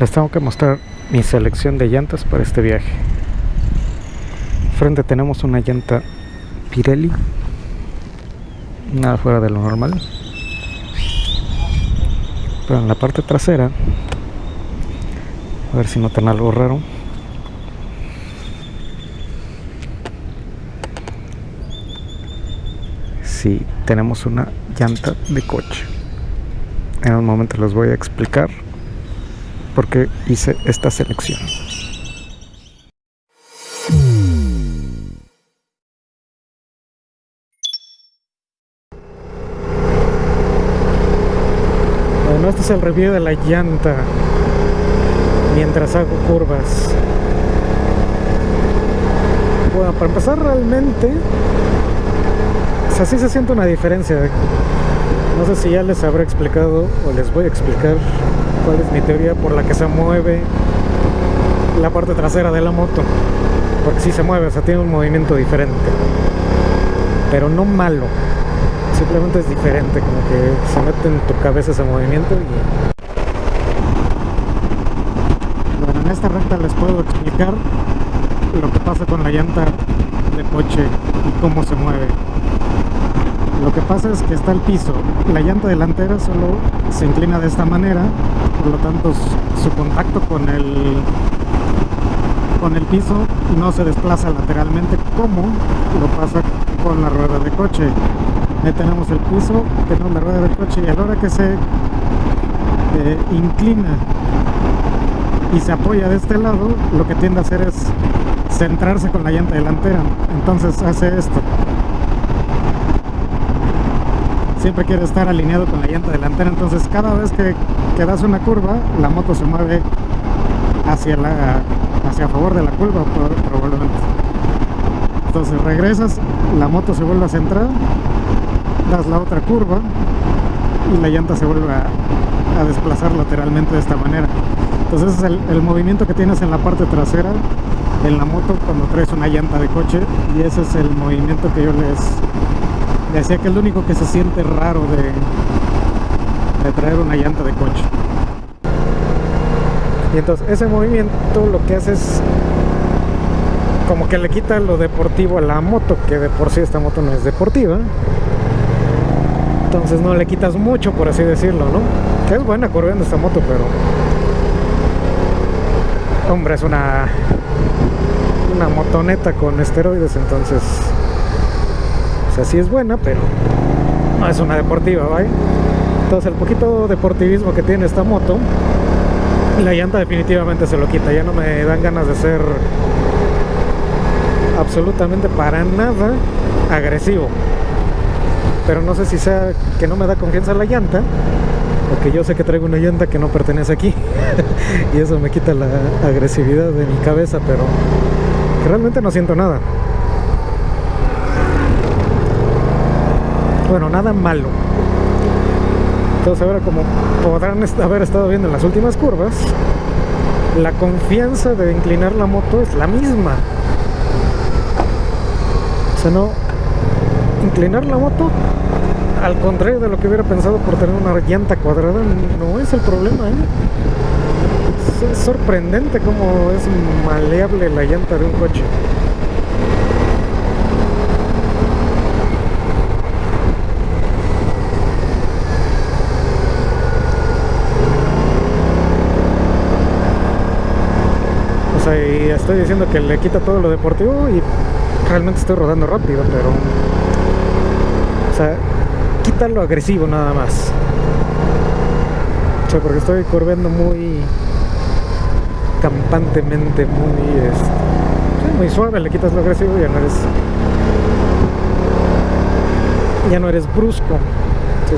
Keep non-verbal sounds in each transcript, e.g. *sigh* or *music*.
Les tengo que mostrar mi selección de llantas para este viaje. Frente tenemos una llanta Pirelli. Nada fuera de lo normal. Pero en la parte trasera, a ver si notan algo raro. Si tenemos una llanta de coche. En un momento les voy a explicar porque hice esta selección. Bueno, este es el review de la llanta mientras hago curvas. Bueno, para empezar realmente, o sí se siente una diferencia. No sé si ya les habré explicado o les voy a explicar es mi teoría por la que se mueve la parte trasera de la moto. Porque si se mueve, o sea, tiene un movimiento diferente. Pero no malo. Simplemente es diferente, como que se mete en tu cabeza ese movimiento y bueno, en esta recta les puedo explicar lo que pasa con la llanta de coche y cómo se mueve lo que pasa es que está el piso la llanta delantera solo se inclina de esta manera por lo tanto su contacto con el con el piso no se desplaza lateralmente como lo pasa con la rueda de coche. Ahí tenemos el piso, tenemos la rueda de coche y a la hora que se eh, inclina y se apoya de este lado lo que tiende a hacer es centrarse con la llanta delantera. Entonces hace esto siempre quiere estar alineado con la llanta delantera entonces cada vez que, que das una curva la moto se mueve hacia la hacia favor de la curva probablemente. Entonces regresas la moto se vuelve a centrar das la otra curva y la llanta se vuelve a, desplazar lateralmente de esta manera. Entonces es el, el movimiento que tienes en la parte trasera en la moto cuando traes una llanta de coche y ese es el movimiento que yo les decía que es lo único que se siente raro de, de traer una llanta de coche y entonces ese movimiento lo que hace es como que le quita lo deportivo a la moto que de por sí esta moto no es deportiva entonces no le quitas mucho por así decirlo ¿no? que es buena corriendo esta moto pero hombre es una una motoneta con esteroides entonces o sea, sí es buena, pero no es una deportiva, ¿vale? Entonces el poquito deportivismo que tiene esta moto, la llanta definitivamente se lo quita. Ya no me dan ganas de ser absolutamente para nada agresivo. Pero no sé si sea que no me da confianza la llanta, o que yo sé que traigo una llanta que no pertenece aquí. *laughs* y eso me quita la agresividad de mi cabeza, pero realmente no siento nada. Bueno, nada malo. Entonces ahora como podrán haber estado viendo en las últimas curvas la confianza de inclinar la moto es la misma. O sea no inclinar la moto al contrario de lo que hubiera pensado por tener una llanta cuadrada no es el problema ¿eh? es sorprendente cómo es maleable la llanta de un coche y estoy diciendo que le quita todo lo deportivo y realmente estoy rodando rápido, pero o sea, quita lo agresivo nada más. O sea, porque estoy curveando muy campantemente, muy este, muy suave, le quitas lo agresivo y ya no eres ya no eres brusco.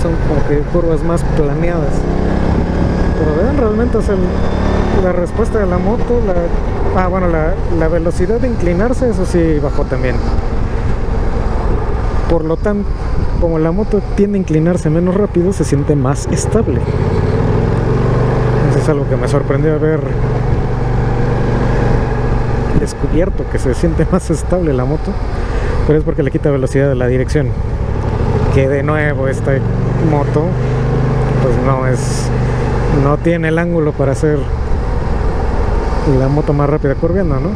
son como que curvas más planeadas. Pero vean realmente es la respuesta de la moto, la Ah, bueno, la, velocidad de inclinarse, eso sí bajó también. Por lo tanto, como la moto tiende a inclinarse menos rápido, se siente más estable. Eso es algo que me sorprendió haber descubierto, que se siente más estable la moto. Pero es porque le quita velocidad de la dirección. Que de nuevo esta moto, pues no es... No tiene el ángulo para hacer la moto más rápida curviendo, ¿no?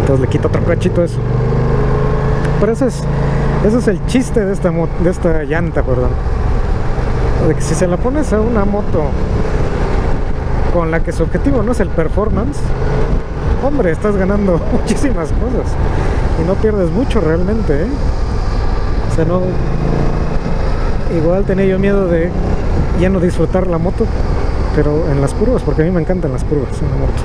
Entonces le quito otro cachito eso. Pero ese es, ese es el chiste de esta, de esta llanta, perdón. De que si se la pones a una moto con la que su objetivo no es el performance, hombre, estás ganando *laughs* muchísimas cosas y no pierdes mucho realmente, ¿eh? O sea, no... Igual tenía yo miedo de ya no disfrutar la moto, pero en las curvas, porque a mí me encantan las curvas en la moto.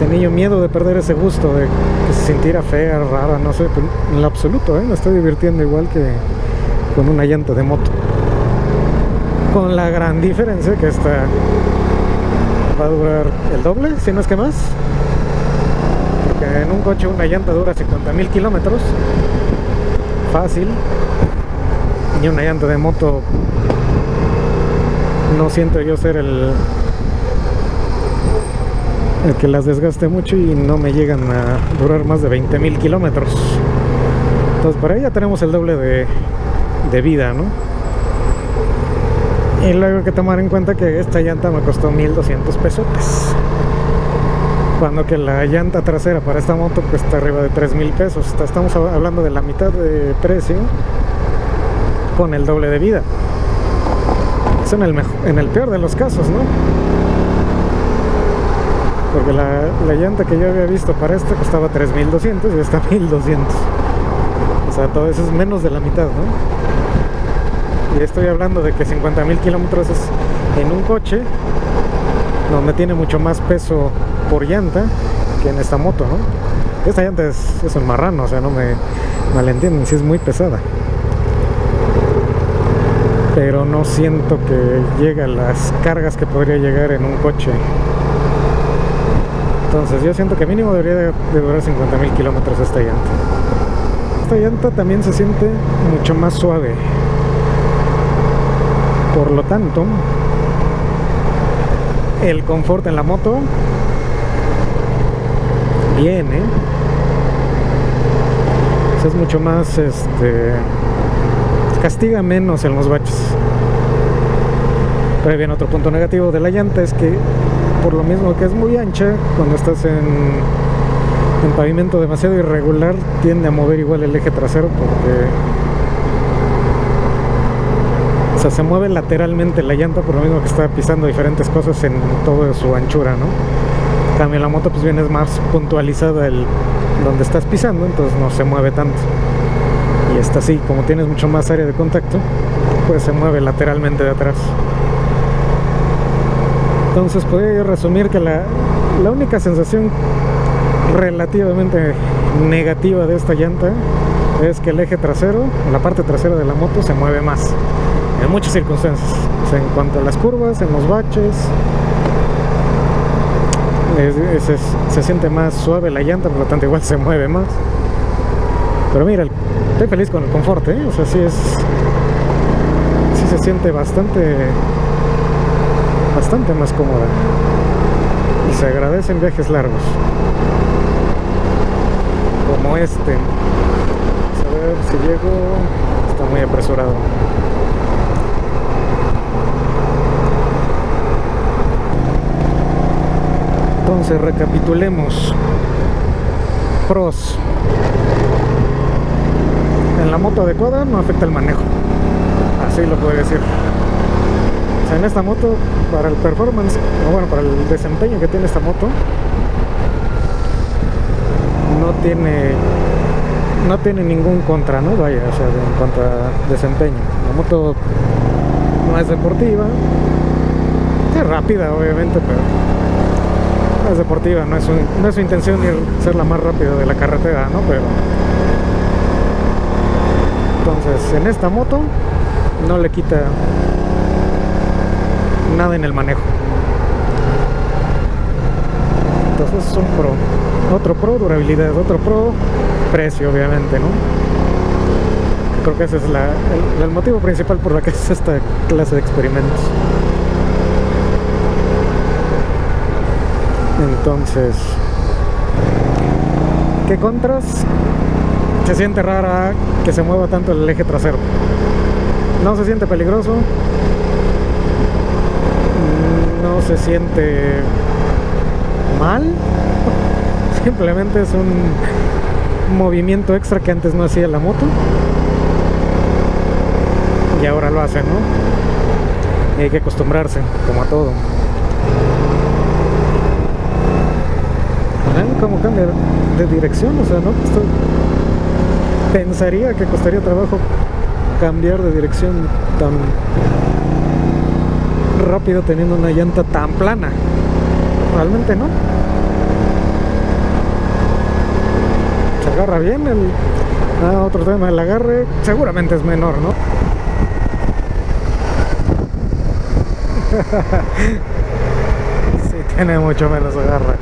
Tenía yo miedo de perder ese gusto, de que se sintiera fea, rara, no sé, en lo absoluto, ¿eh? me estoy divirtiendo igual que con una llanta de moto. Con la gran diferencia que esta va a durar el doble, si no es que más. Porque en un coche una llanta dura 50 mil kilómetros. Fácil. Y una llanta de moto no siento yo ser el el que las desgaste mucho y no me llegan a durar más de 20 mil kilómetros. Entonces por ahí ya tenemos el doble de, de vida ¿no? y luego hay que tomar en cuenta que esta llanta me costó 1200 pesos cuando que la llanta trasera para esta moto cuesta arriba de 3000 pesos. Estamos hablando de la mitad de precio con el doble de vida en el, peor de los casos, ¿no? Porque la, la llanta que yo había visto para esta costaba 3200 y esta *laughs* 1200. O sea, todo eso es menos de la mitad, ¿no? Y estoy hablando de que 50.000 kilómetros es en un coche donde tiene mucho más peso por llanta que en esta moto, ¿no? Esta llanta es, es un marrano, o sea, no me malentienden, si es muy pesada pero no siento que llegue las cargas que podría llegar en un coche. Entonces yo siento que mínimo debería de, durar 50 mil kilómetros esta llanta esta llanta también se siente mucho más suave. Por lo tanto el confort en la moto viene. Es mucho más este castiga menos en los baches. Pero bien, otro punto negativo de la llanta es que por lo mismo que es muy ancha, cuando estás en, en pavimento demasiado irregular, tiende a mover igual el eje trasero porque se mueve lateralmente la llanta por lo mismo que está pisando diferentes cosas en toda su anchura, ¿no? cambio la moto pues viene más puntualizada el donde estás pisando, entonces no se mueve tanto y esta sí, como tienes mucho más área de contacto, pues se mueve lateralmente de atrás. Entonces podría resumir que la, la única sensación relativamente negativa de esta llanta es que el eje trasero, la parte trasera de la moto se mueve más en muchas circunstancias. en cuanto a las curvas, en los baches, se siente más suave la llanta, por lo tanto igual se mueve más. Pero mira, estoy feliz con el confort, ¿eh? O sea, sí es... Sí se siente bastante... Bastante más cómoda. Y se agradecen viajes largos. Como este. Vamos a ver si llego... Está muy apresurado. Entonces recapitulemos. Pros en la moto adecuada no afecta el manejo. Así lo puedo decir. O sea, en esta moto, para el performance, o bueno, para el desempeño que tiene esta moto, no tiene no tiene ningún contra, ¿no? Vaya, o sea, en cuanto a desempeño. La moto no es deportiva, es rápida obviamente, pero no es deportiva, no es, su intención ir ser la más rápida de la carretera, ¿no? Pero entonces en esta moto no le quita nada en el manejo. Entonces es un pro. Otro pro durabilidad otro pro precio obviamente no creo que ese es el, motivo principal por la que *laughs* es esta clase de experimentos. Entonces ¿qué contras? Se siente rara que se mueva tanto el eje trasero no se siente peligroso no se siente mal. *laughs* Simplemente es un movimiento extra que antes no hacía la moto. Y ahora lo hace, ¿no? Y hay que acostumbrarse, como a todo. ¿Ven cómo cambia de dirección? O sea, ¿no? Pensaría que costaría trabajo cambiar de dirección tan rápido teniendo una llanta tan plana. Realmente no. Se agarra bien el... Ah, otro tema, el agarre seguramente es menor, ¿no? *laughs* sí, tiene mucho menos agarre.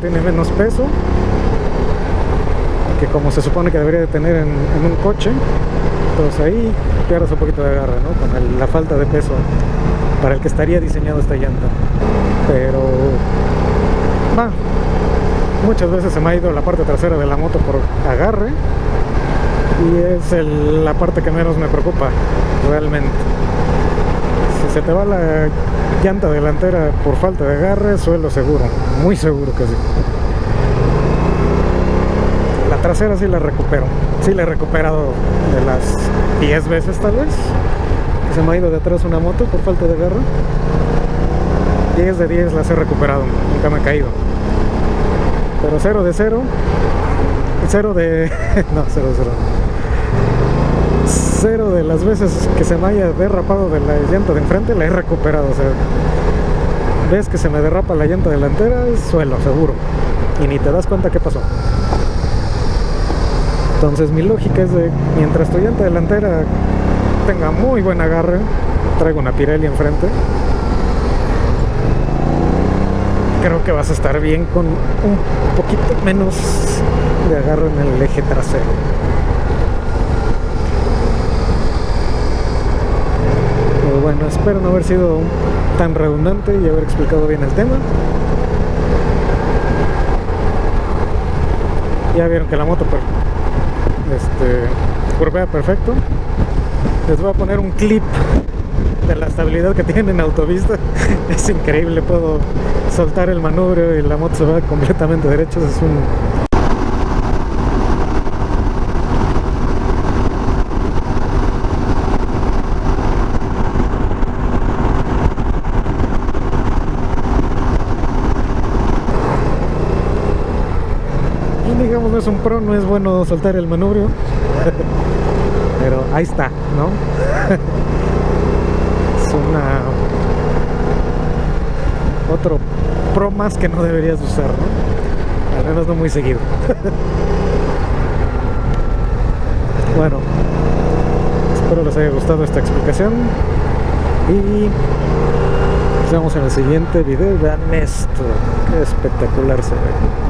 Tiene menos peso que como se supone que debería de tener en, un coche entonces ahí pierdes un poquito de agarre ¿no? con la falta de peso para el que estaría diseñado esta llanta pero muchas veces se me ha ido la parte trasera de la moto por agarre y es la parte que menos me preocupa realmente se te va la llanta delantera por falta de agarre, suelo seguro, muy seguro que sí. La trasera sí la recupero, sí la he recuperado de las 10 veces tal vez, se me ha ido de atrás una moto por falta de agarre. 10 de 10 las he recuperado, nunca me he caído. Pero 0 de 0, 0 de... *laughs* no, 0 de 0 cero de las veces que se me haya derrapado de la llanta de enfrente la he recuperado. O sea, ves que se me derrapa la llanta delantera, suelo, seguro. Y ni te das cuenta qué pasó. Entonces mi lógica es de, mientras tu llanta delantera tenga muy buen agarre, traigo una Pirelli enfrente, creo que vas a estar bien con un poquito menos de agarre en el eje trasero. Bueno, espero no haber sido tan redundante y haber explicado bien el tema. Ya vieron que la moto este, curvea perfecto. Les voy a poner un clip de la estabilidad que tiene en autovista. *laughs* Es increíble, puedo soltar el manubrio y la moto se va completamente derecha. Es un no es un pro, no es bueno soltar el manubrio. *laughs* Pero ahí está, ¿no? *laughs* es una otro pro más que no deberías usar. Al menos no muy seguido. *laughs* Bueno espero les haya gustado esta explicación. Y nos vemos en el siguiente video. Vean esto, qué espectacular se ve